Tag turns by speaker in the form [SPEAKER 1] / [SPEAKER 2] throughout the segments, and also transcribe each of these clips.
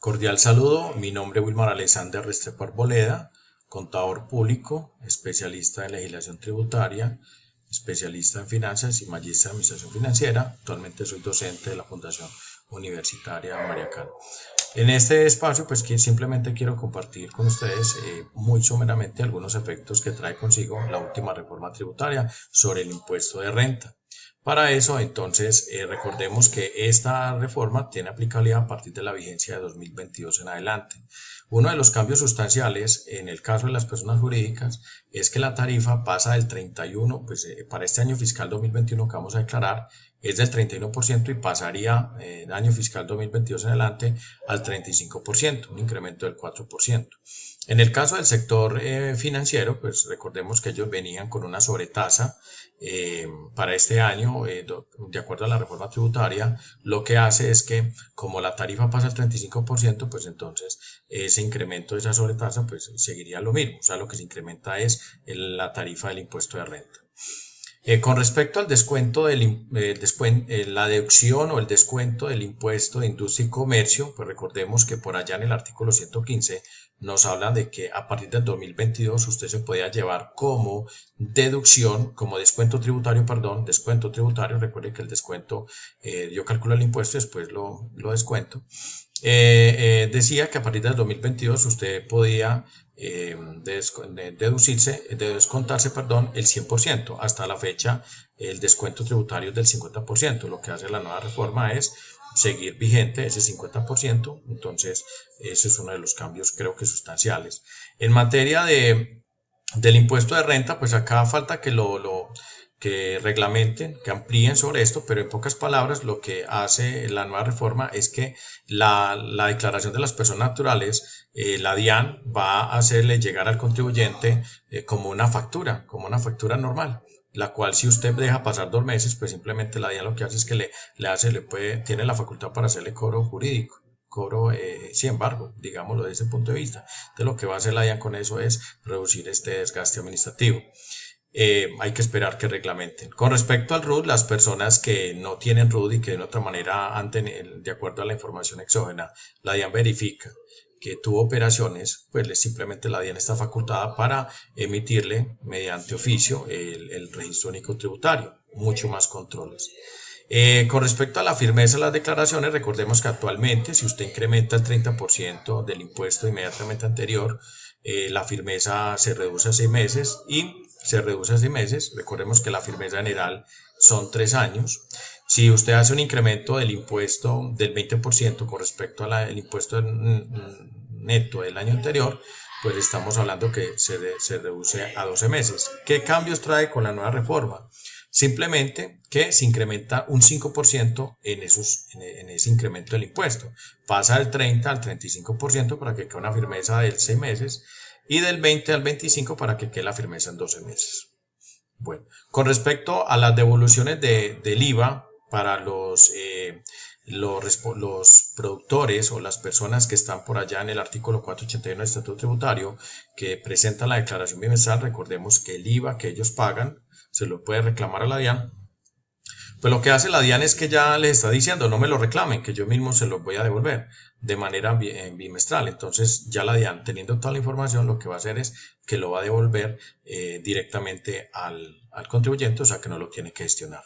[SPEAKER 1] Cordial saludo, mi nombre es Wilmar Alexander Restrepo Arboleda, contador público, especialista en legislación tributaria, especialista en finanzas y magíster en administración financiera. Actualmente soy docente de la Fundación Universitaria Mariacano. En este espacio, pues simplemente quiero compartir con ustedes eh, muy someramente algunos efectos que trae consigo la última reforma tributaria sobre el impuesto de renta. Para eso, entonces, eh, recordemos que esta reforma tiene aplicabilidad a partir de la vigencia de 2022 en adelante. Uno de los cambios sustanciales en el caso de las personas jurídicas es que la tarifa pasa del 31, pues eh, para este año fiscal 2021 que vamos a declarar, es del 31% y pasaría en eh, año fiscal 2022 en adelante al 35%, un incremento del 4%. En el caso del sector financiero, pues recordemos que ellos venían con una sobretasa eh, para este año, eh, de acuerdo a la reforma tributaria, lo que hace es que como la tarifa pasa al 35%, pues entonces ese incremento de esa sobretasa pues seguiría lo mismo. O sea, lo que se incrementa es la tarifa del impuesto de renta. Eh, con respecto al descuento del la deducción o el descuento del impuesto de industria y comercio, pues recordemos que por allá en el artículo 115 nos habla de que a partir del 2022 usted se podía llevar como deducción, como descuento tributario, perdón, descuento tributario, recuerde que el descuento, eh, yo calculo el impuesto y después lo, lo descuento, eh, eh, decía que a partir del 2022 usted podía deducirse, de descontarse, perdón, el 100%, hasta la fecha el descuento tributario es del 50%, lo que hace la nueva reforma es seguir vigente ese 50%, entonces ese es uno de los cambios creo que sustanciales. En materia de, del impuesto de renta, pues acá falta que lo que reglamenten, que amplíen sobre esto, pero en pocas palabras lo que hace la nueva reforma es que la, la declaración de las personas naturales, eh, la DIAN va a hacerle llegar al contribuyente eh, como una factura, como una factura normal la cual si usted deja pasar dos meses, pues simplemente la DIAN lo que hace es que le, le hace, le puede, tiene la facultad para hacerle cobro jurídico, cobro eh, sin embargo, digámoslo desde ese punto de vista. Entonces lo que va a hacer la DIAN con eso es reducir este desgaste administrativo. Eh, hay que esperar que reglamenten. Con respecto al RUD, las personas que no tienen RUD y que de otra manera de acuerdo a la información exógena, la DIAN verifica que tuvo operaciones, pues simplemente la DIAN está facultada para emitirle mediante oficio el, registro único tributario, mucho más controles. Eh, con respecto a la firmeza de las declaraciones, recordemos que actualmente si usted incrementa el 30% del impuesto inmediatamente anterior, eh, la firmeza se reduce a seis meses y se reduce a seis meses. Recordemos que la firmeza general son tres años. Si usted hace un incremento del impuesto del 20% con respecto al impuesto neto del año anterior, pues estamos hablando que se, se reduce a 12 meses. ¿Qué cambios trae con la nueva reforma? Simplemente que se incrementa un 5% en, esos, en, ese incremento del impuesto. Pasa del 30 al 35% para que quede una firmeza de 6 meses y del 20 al 25 para que quede la firmeza en 12 meses. Bueno, con respecto a las devoluciones de, del IVA, para los, eh, los, los, productores o las personas que están por allá en el artículo 481 del Estatuto Tributario que presentan la declaración bimestral, recordemos que el IVA que ellos pagan se lo puede reclamar a la DIAN. Pues lo que hace la DIAN es que ya les está diciendo no me lo reclamen, que yo mismo se los voy a devolver de manera bimestral. Entonces ya la DIAN teniendo toda la información lo que va a hacer es que lo va a devolver eh, directamente al, al contribuyente, o sea que no lo tiene que gestionar.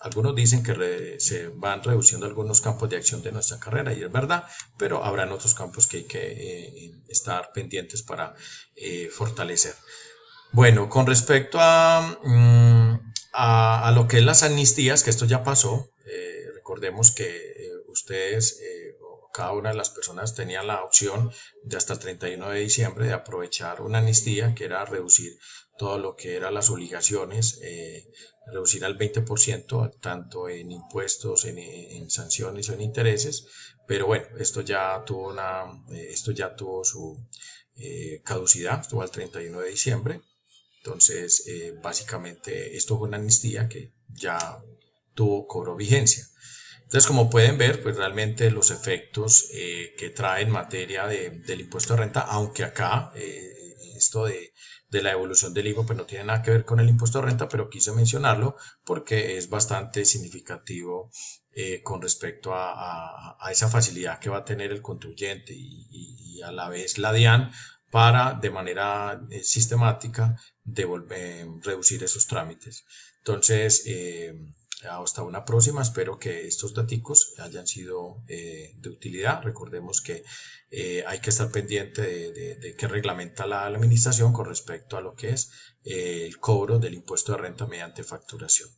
[SPEAKER 1] Algunos dicen que se van reduciendo algunos campos de acción de nuestra carrera y es verdad, pero habrán otros campos que hay que eh, estar pendientes para eh, fortalecer. Bueno, con respecto mm, a, a, lo que es las amnistías, que esto ya pasó, eh, recordemos que ustedes, cada una de las personas tenía la opción de hasta el 31 de diciembre de aprovechar una amnistía que era reducir todo lo que eran las obligaciones reducir al 20%, tanto en impuestos, en, sanciones o en intereses, pero bueno, esto ya tuvo, una, eh, esto ya tuvo su eh, caducidad, estuvo al 31 de diciembre, entonces eh, básicamente esto fue una amnistía que ya tuvo, cobro vigencia. Entonces, como pueden ver, pues realmente los efectos que trae en materia de, del impuesto de renta, aunque acá esto de de la evolución del IVA, pues no tiene nada que ver con el impuesto de renta, pero quise mencionarlo porque es bastante significativo eh, con respecto a, esa facilidad que va a tener el contribuyente y, a la vez la DIAN para de manera eh, sistemática devolver, reducir esos trámites. Entonces, hasta una próxima, espero que estos datos hayan sido de utilidad. Recordemos que hay que estar pendiente de, qué reglamenta la, la, administración con respecto a lo que es el cobro del impuesto de renta mediante facturación.